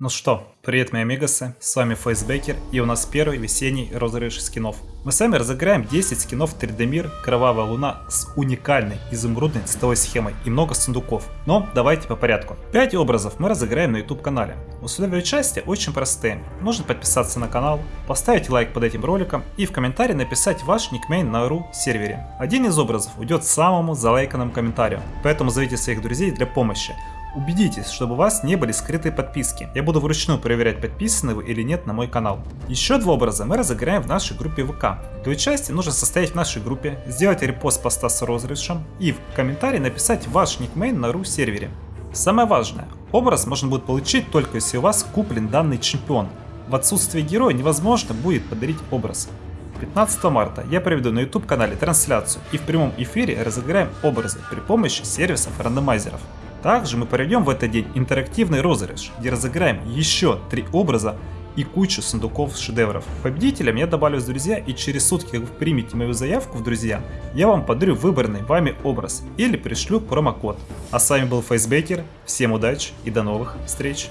Ну что, привет мои амигасы, с вами Фейсбекер и у нас первый весенний розыгрыш скинов. Мы с вами разыграем 10 скинов 3D Мир Кровавая Луна с уникальной изумрудной цветовой схемой и много сундуков. Но давайте по порядку. 5 образов мы разыграем на YouTube канале. Условия участия очень простые. Нужно подписаться на канал, поставить лайк под этим роликом и в комментарии написать ваш никнейм на RU сервере. Один из образов уйдет самому залайканному комментарию, поэтому зовите своих друзей для помощи. Убедитесь, чтобы у вас не были скрытые подписки. Я буду вручную проверять, подписаны вы или нет на мой канал. Еще два образа мы разыграем в нашей группе ВК. Для участия нужно состоять в нашей группе, сделать репост поста с розыгрышем и в комментарии написать ваш никнейм на ру сервере. Самое важное, образ можно будет получить только если у вас куплен данный чемпион. В отсутствие героя невозможно будет подарить образ. 15 марта я проведу на YouTube канале трансляцию и в прямом эфире разыграем образы при помощи сервисов рандомайзеров. Также мы проведем в этот день интерактивный розыгрыш, где разыграем еще три образа и кучу сундуков с шедевров. Победителям я добавлю в друзья и через сутки, как вы примете мою заявку в друзья, я вам подарю выбранный вами образ или пришлю промокод. А с вами был Фейсбекер, всем удачи и до новых встреч!